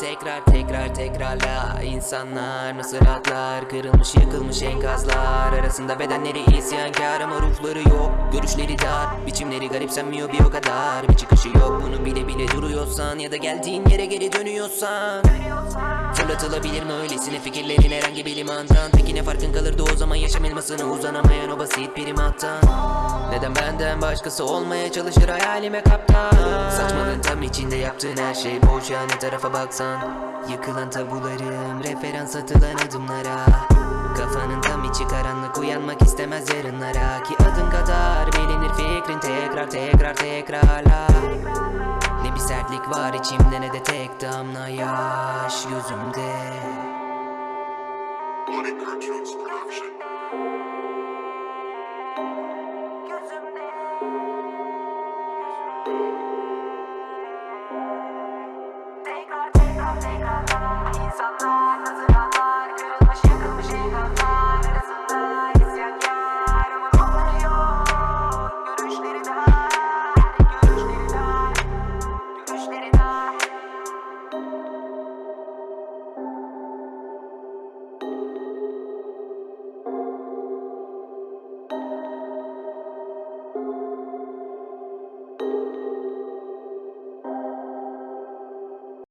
Tekrar tekrar tekrarla. İnsanlar nasıl rahatlar Kırılmış yıkılmış enkazlar. Arasında bedenleri isyankar ama ruhları yok. Görüşleri dar biçimleri garipsenmiyor bir o kadar. Bir çıkışı yok bunu bile bile duruyorsan Ya da geldiğin yere geri dönüyorsan Fırlatılabilir mi öylesine? Fikirlerin herhangi bir limandan Peki ne farkın kalırdı o zaman yaşam elmasına uzanamayan o basit primattan Neden benden başkası olmaya çalışır hayalime kaptan? Saçmalığın tam içinde yaptığın her şey boş ya ne tarafa baksan? Yıkılan tabularım referans atılan adımlara. Kafanın tam içi karanlık uyanmak istemez yarınlara. Ki adım kadar bilinir fikrin tekrar tekrar tekrarla ne bir sertlik var içimde ne de tek damla yaş gözümde